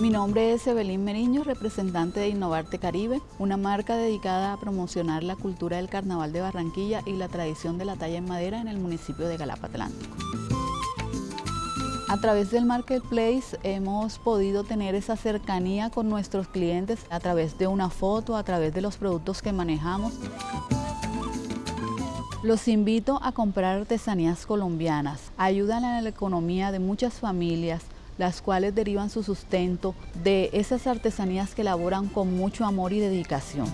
Mi nombre es Evelyn Meriño, representante de Innovarte Caribe, una marca dedicada a promocionar la cultura del Carnaval de Barranquilla y la tradición de la talla en madera en el municipio de Galapa Atlántico. A través del Marketplace hemos podido tener esa cercanía con nuestros clientes a través de una foto, a través de los productos que manejamos. Los invito a comprar artesanías colombianas, ayudan a la economía de muchas familias, las cuales derivan su sustento de esas artesanías que elaboran con mucho amor y dedicación.